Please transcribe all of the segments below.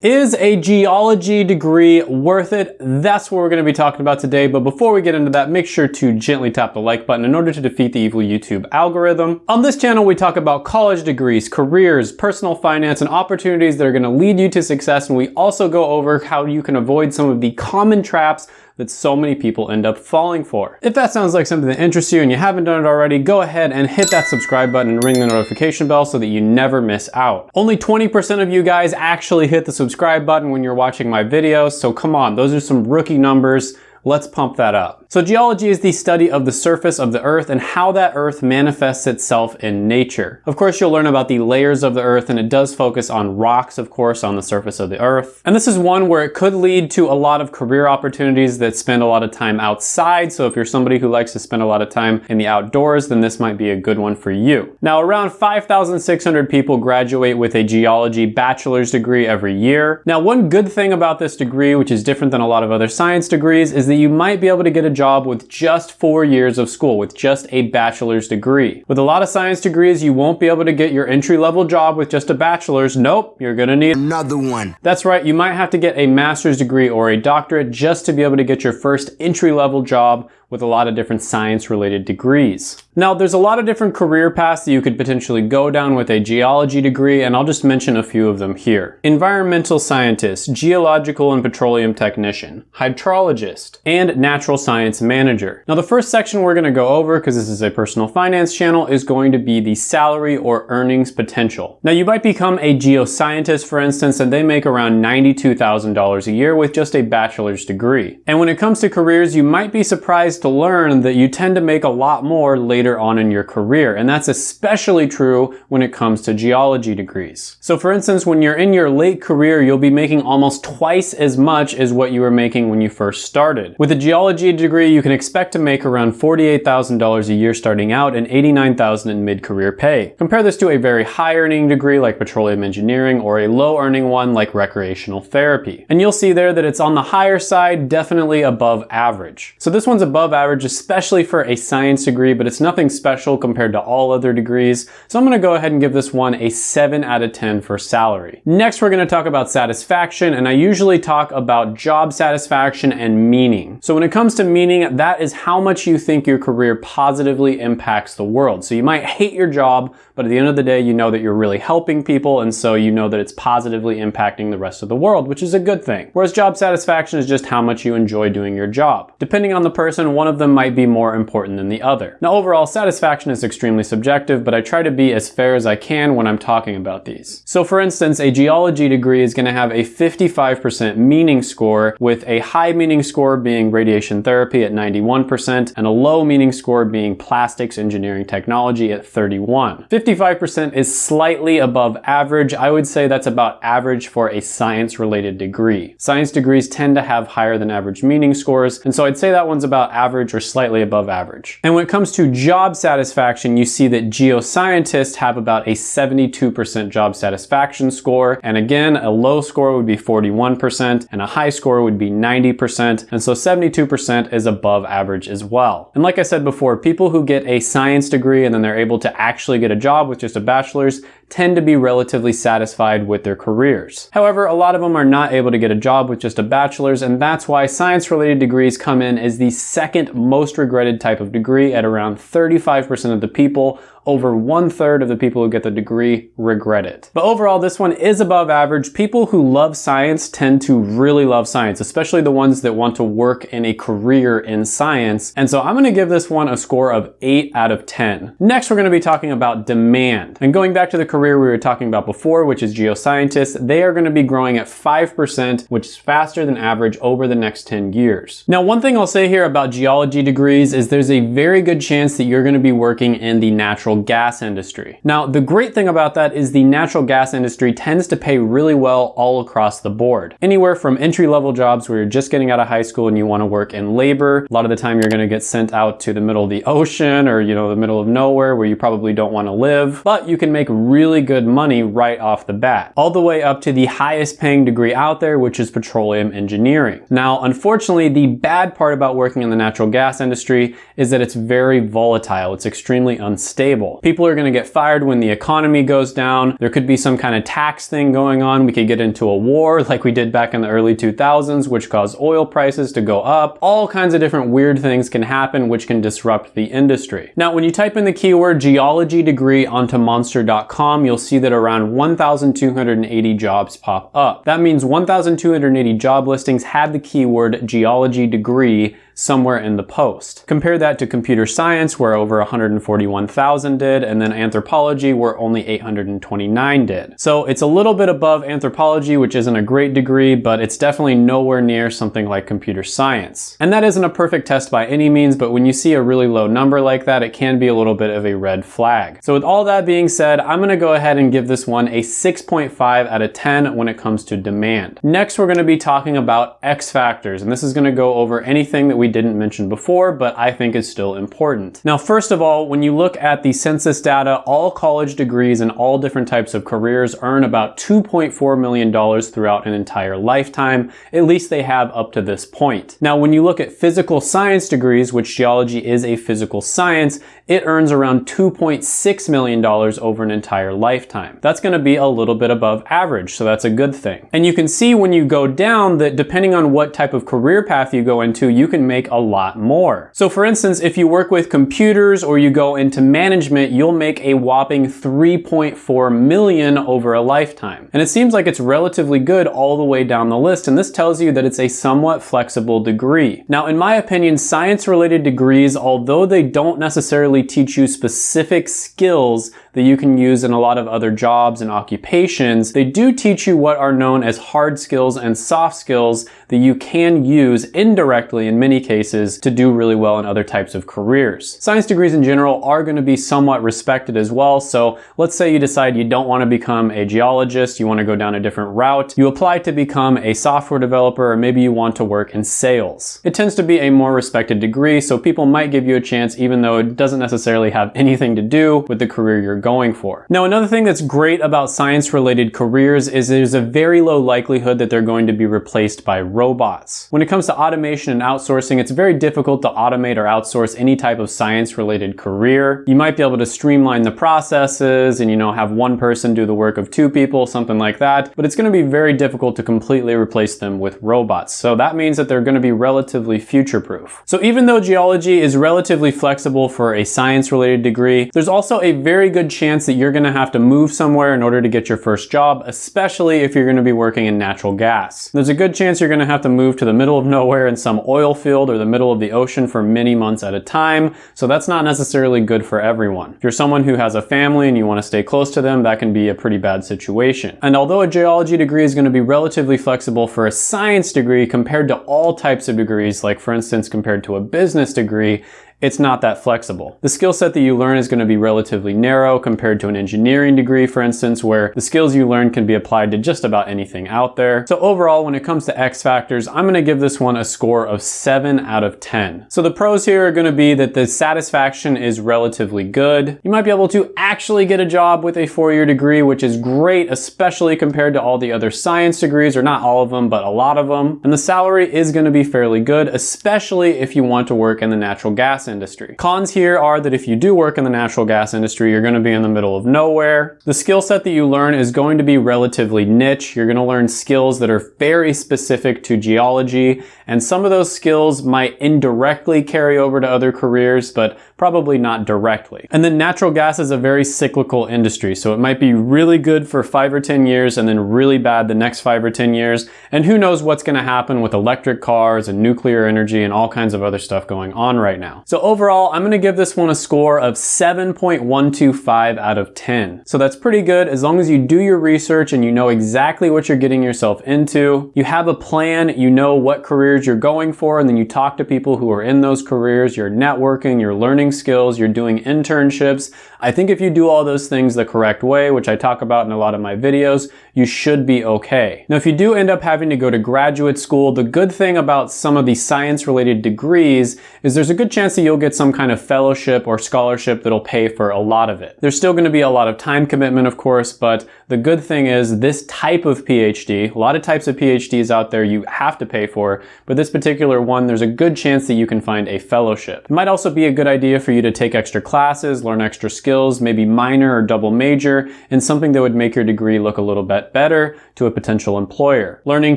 Is a geology degree worth it? That's what we're going to be talking about today. But before we get into that, make sure to gently tap the like button in order to defeat the evil YouTube algorithm. On this channel, we talk about college degrees, careers, personal finance, and opportunities that are going to lead you to success. And we also go over how you can avoid some of the common traps that so many people end up falling for. If that sounds like something that interests you and you haven't done it already, go ahead and hit that subscribe button and ring the notification bell so that you never miss out. Only 20% of you guys actually hit the subscribe button when you're watching my videos, so come on, those are some rookie numbers. Let's pump that up. So geology is the study of the surface of the earth and how that earth manifests itself in nature. Of course, you'll learn about the layers of the earth and it does focus on rocks, of course, on the surface of the earth. And this is one where it could lead to a lot of career opportunities that spend a lot of time outside. So if you're somebody who likes to spend a lot of time in the outdoors, then this might be a good one for you. Now, around 5,600 people graduate with a geology bachelor's degree every year. Now, one good thing about this degree, which is different than a lot of other science degrees, is that you might be able to get a job with just four years of school, with just a bachelor's degree. With a lot of science degrees, you won't be able to get your entry-level job with just a bachelor's. Nope, you're gonna need another one. That's right, you might have to get a master's degree or a doctorate just to be able to get your first entry-level job with a lot of different science related degrees. Now there's a lot of different career paths that you could potentially go down with a geology degree and I'll just mention a few of them here. Environmental scientist, geological and petroleum technician, hydrologist, and natural science manager. Now the first section we're going to go over, because this is a personal finance channel, is going to be the salary or earnings potential. Now you might become a geoscientist for instance and they make around $92,000 a year with just a bachelor's degree. And when it comes to careers you might be surprised to learn that you tend to make a lot more later on in your career. And that's especially true when it comes to geology degrees. So for instance, when you're in your late career, you'll be making almost twice as much as what you were making when you first started. With a geology degree, you can expect to make around $48,000 a year starting out and $89,000 in mid-career pay. Compare this to a very high earning degree like petroleum engineering or a low earning one like recreational therapy. And you'll see there that it's on the higher side, definitely above average. So this one's above above average, especially for a science degree, but it's nothing special compared to all other degrees. So I'm gonna go ahead and give this one a seven out of 10 for salary. Next, we're gonna talk about satisfaction, and I usually talk about job satisfaction and meaning. So when it comes to meaning, that is how much you think your career positively impacts the world. So you might hate your job, but at the end of the day, you know that you're really helping people, and so you know that it's positively impacting the rest of the world, which is a good thing. Whereas job satisfaction is just how much you enjoy doing your job. Depending on the person, one of them might be more important than the other. Now overall, satisfaction is extremely subjective, but I try to be as fair as I can when I'm talking about these. So for instance, a geology degree is gonna have a 55% meaning score, with a high meaning score being radiation therapy at 91%, and a low meaning score being plastics engineering technology at 31. 55% is slightly above average. I would say that's about average for a science related degree. Science degrees tend to have higher than average meaning scores, and so I'd say that one's about average average or slightly above average. And when it comes to job satisfaction, you see that geoscientists have about a 72% job satisfaction score. And again, a low score would be 41% and a high score would be 90%. And so 72% is above average as well. And like I said before, people who get a science degree and then they're able to actually get a job with just a bachelor's tend to be relatively satisfied with their careers. However, a lot of them are not able to get a job with just a bachelor's and that's why science related degrees come in as the second most regretted type of degree at around 35% of the people over one third of the people who get the degree regret it. But overall, this one is above average. People who love science tend to really love science, especially the ones that want to work in a career in science. And so I'm gonna give this one a score of eight out of 10. Next, we're gonna be talking about demand. And going back to the career we were talking about before, which is geoscientists, they are gonna be growing at 5%, which is faster than average over the next 10 years. Now, one thing I'll say here about geology degrees is there's a very good chance that you're gonna be working in the natural gas industry. Now, the great thing about that is the natural gas industry tends to pay really well all across the board. Anywhere from entry-level jobs where you're just getting out of high school and you want to work in labor. A lot of the time you're going to get sent out to the middle of the ocean or, you know, the middle of nowhere where you probably don't want to live, but you can make really good money right off the bat. All the way up to the highest paying degree out there, which is petroleum engineering. Now, unfortunately, the bad part about working in the natural gas industry is that it's very volatile. It's extremely unstable. People are gonna get fired when the economy goes down. There could be some kind of tax thing going on. We could get into a war like we did back in the early 2000s, which caused oil prices to go up. All kinds of different weird things can happen, which can disrupt the industry. Now, when you type in the keyword geology degree onto monster.com, you'll see that around 1,280 jobs pop up. That means 1,280 job listings had the keyword geology degree somewhere in the post. Compare that to computer science where over 141,000 did and then anthropology where only 829 did. So it's a little bit above anthropology which isn't a great degree but it's definitely nowhere near something like computer science. And that isn't a perfect test by any means but when you see a really low number like that it can be a little bit of a red flag. So with all that being said I'm going to go ahead and give this one a 6.5 out of 10 when it comes to demand. Next we're going to be talking about X factors and this is going to go over anything that we didn't mention before, but I think is still important. Now, first of all, when you look at the census data, all college degrees and all different types of careers earn about $2.4 million throughout an entire lifetime. At least they have up to this point. Now, when you look at physical science degrees, which geology is a physical science, it earns around $2.6 million over an entire lifetime. That's gonna be a little bit above average, so that's a good thing. And you can see when you go down that depending on what type of career path you go into, you can make a lot more. So for instance, if you work with computers or you go into management, you'll make a whopping 3.4 million over a lifetime. And it seems like it's relatively good all the way down the list, and this tells you that it's a somewhat flexible degree. Now, in my opinion, science-related degrees, although they don't necessarily teach you specific skills that you can use in a lot of other jobs and occupations, they do teach you what are known as hard skills and soft skills that you can use indirectly in many cases to do really well in other types of careers. Science degrees in general are going to be somewhat respected as well. So let's say you decide you don't want to become a geologist, you want to go down a different route. You apply to become a software developer or maybe you want to work in sales. It tends to be a more respected degree, so people might give you a chance even though it doesn't necessarily have anything to do with the career you're going for. Now, another thing that's great about science-related careers is there's a very low likelihood that they're going to be replaced by robots. When it comes to automation and outsourcing, it's very difficult to automate or outsource any type of science-related career. You might be able to streamline the processes and, you know, have one person do the work of two people, something like that, but it's going to be very difficult to completely replace them with robots. So that means that they're going to be relatively future-proof. So even though geology is relatively flexible for a science-related degree, there's also a very good chance that you're gonna have to move somewhere in order to get your first job, especially if you're gonna be working in natural gas. There's a good chance you're gonna have to move to the middle of nowhere in some oil field or the middle of the ocean for many months at a time, so that's not necessarily good for everyone. If you're someone who has a family and you wanna stay close to them, that can be a pretty bad situation. And although a geology degree is gonna be relatively flexible for a science degree compared to all types of degrees, like for instance compared to a business degree, it's not that flexible. The skill set that you learn is going to be relatively narrow compared to an engineering degree, for instance, where the skills you learn can be applied to just about anything out there. So overall, when it comes to X factors, I'm going to give this one a score of 7 out of 10. So the pros here are going to be that the satisfaction is relatively good. You might be able to actually get a job with a four-year degree, which is great, especially compared to all the other science degrees, or not all of them, but a lot of them. And the salary is going to be fairly good, especially if you want to work in the natural gas industry. Cons here are that if you do work in the natural gas industry, you're gonna be in the middle of nowhere. The skill set that you learn is going to be relatively niche. You're gonna learn skills that are very specific to geology, and some of those skills might indirectly carry over to other careers, but probably not directly. And then natural gas is a very cyclical industry, so it might be really good for five or 10 years and then really bad the next five or 10 years. And who knows what's gonna happen with electric cars and nuclear energy and all kinds of other stuff going on right now. So overall, I'm gonna give this one a score of 7.125 out of 10. So that's pretty good as long as you do your research and you know exactly what you're getting yourself into. You have a plan, you know what careers you're going for, and then you talk to people who are in those careers, you're networking, you're learning skills, you're doing internships. I think if you do all those things the correct way, which I talk about in a lot of my videos, you should be okay. Now, if you do end up having to go to graduate school, the good thing about some of the science related degrees is there's a good chance that you'll get some kind of fellowship or scholarship that'll pay for a lot of it. There's still gonna be a lot of time commitment, of course, but the good thing is this type of PhD, a lot of types of PhDs out there you have to pay for, but this particular one, there's a good chance that you can find a fellowship. It might also be a good idea for you to take extra classes, learn extra skills, skills, maybe minor or double major, and something that would make your degree look a little bit better to a potential employer. Learning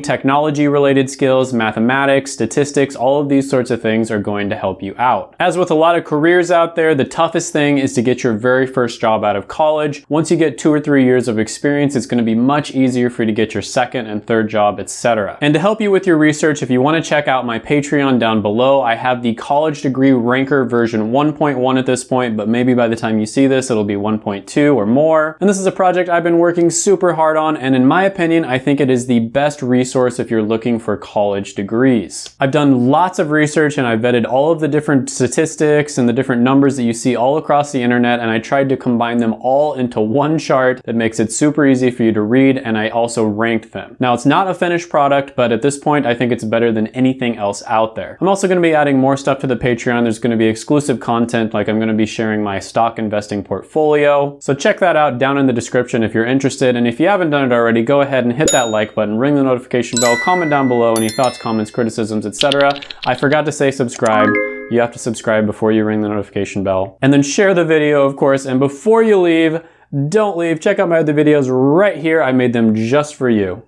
technology related skills, mathematics, statistics, all of these sorts of things are going to help you out. As with a lot of careers out there, the toughest thing is to get your very first job out of college. Once you get two or three years of experience, it's gonna be much easier for you to get your second and third job, etc. And to help you with your research, if you wanna check out my Patreon down below, I have the college degree ranker version 1.1 at this point, but maybe by the time you see this, it'll be 1.2 or more. And this is a project I've been working super hard on, and in my opinion, I think it is the best resource if you're looking for college degrees. I've done lots of research and I've vetted all of the different statistics and the different numbers that you see all across the internet, and I tried to combine them all into one chart that makes it super easy for you to read, and I also ranked them. Now, it's not a finished product, but at this point, I think it's better than anything else out there. I'm also gonna be adding more stuff to the Patreon. There's gonna be exclusive content, like I'm gonna be sharing my stock investing portfolio. So check that out down in the description if you're interested. And if you haven't done it already, go ahead and hit that like button, ring the notification bell, comment down below any thoughts, comments, criticisms, etc. I forgot to say subscribe. You have to subscribe before you ring the notification bell. And then share the video, of course. And before you leave, don't leave. Check out my other videos right here. I made them just for you.